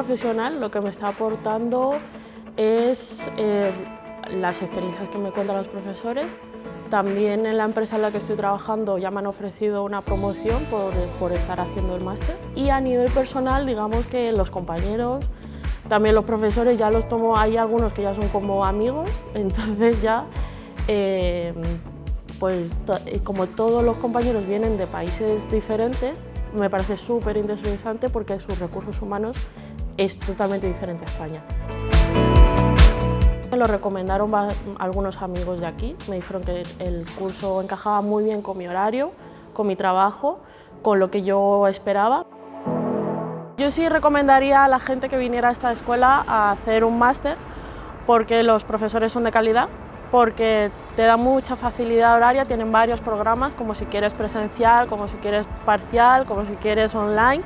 profesional lo que me está aportando es eh, las experiencias que me cuentan los profesores. También en la empresa en la que estoy trabajando ya me han ofrecido una promoción por, por estar haciendo el máster. Y a nivel personal, digamos que los compañeros, también los profesores ya los tomo, hay algunos que ya son como amigos, entonces ya, eh, pues como todos los compañeros vienen de países diferentes, me parece súper interesante porque sus recursos humanos es totalmente diferente a España. Me lo recomendaron algunos amigos de aquí, me dijeron que el curso encajaba muy bien con mi horario, con mi trabajo, con lo que yo esperaba. Yo sí recomendaría a la gente que viniera a esta escuela a hacer un máster porque los profesores son de calidad, porque te da mucha facilidad horaria, tienen varios programas, como si quieres presencial, como si quieres parcial, como si quieres online.